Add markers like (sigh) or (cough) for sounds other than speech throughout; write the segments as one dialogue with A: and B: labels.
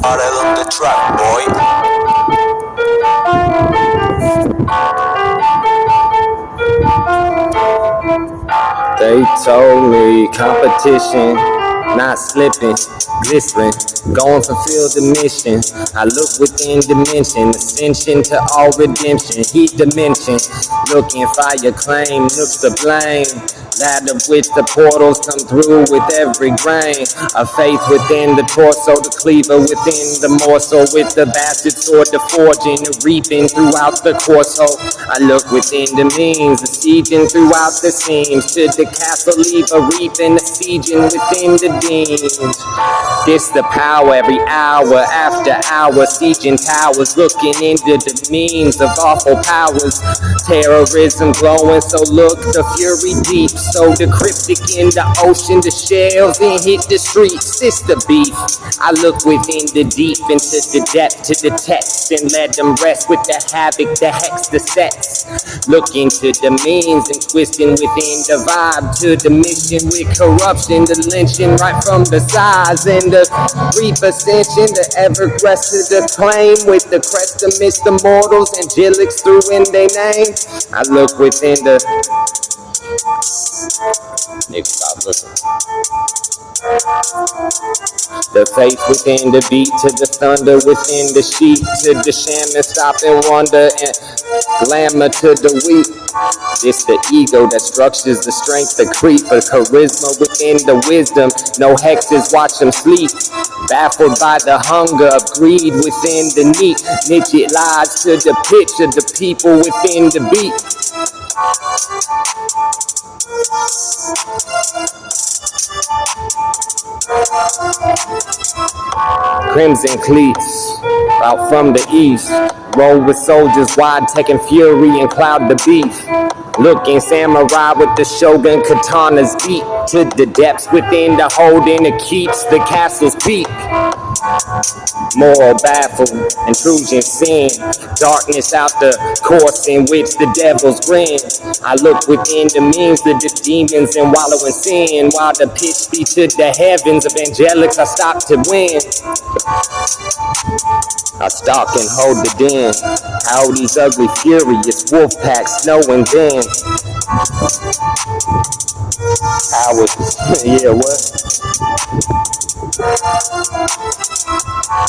A: Started on the track, boy.
B: They told me competition, not slipping, glistering, going to fulfill the mission. I look within dimension, ascension to all redemption, heat dimension, looking fire claim, look sublime. of which the portals come through with every grain of faith within the torso, the cleaver within the morsel, with the bastard sword, the forging, the reaping throughout the course. hole. I look within the means, the sieging throughout the seams, to the castle leave a reaping, the sieging within the deans. This the power every hour after hour, sieging towers, looking into the means of awful powers. Terrorism glowing, so look the fury deep, so the cryptic in the ocean, the shells then hit the streets. It's the beef. I look within the deep, into the depth to the text, and let them rest with the havoc, the hex, the sets. Look into the means and twisting within the vibe to the mission with corruption, the lynching right from the sides and the brief ascension, the ever crested acclaim with the crest amidst the mortals, angelics through in their name. I look within the Nigga, stop looking. The faith within the beat, to the thunder within the sheet, to the shaman stop and wonder, and glamour to the weak. It's the ego that structures the strength, the creep, the charisma within the wisdom. No hexes watch them sleep. Baffled by the hunger of greed within the neat. Niche lies to the pitch of the people within the beat. Crimson cleats out from the east. Roll with soldiers wide, taking fury and cloud the beef. Looking samurai with the shogun katanas deep to the depths within the holding it keeps the castle's peak. Moral baffled, intrusion sin, darkness out the course in which the devils grin. I look within the means of the demons and wallow in sin, while the pitch be to the heavens of angelics. I stop to win. I stalk and hold the den. How these ugly, furious wolf packs know and then. Powers, (laughs) yeah, what?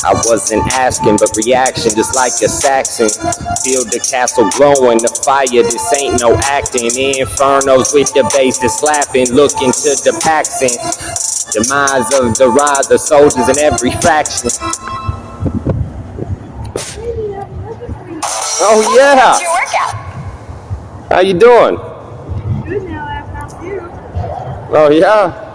B: I wasn't asking, but reaction just like a Saxon. Feel the castle glowing, the fire, this ain't no acting. Infernos with the bass is slapping, looking to the Paxton. Demise of the rise of soldiers in every faction. Oh yeah,
C: your workout?
B: how you doing?
C: Good now, I found you.
B: Oh yeah.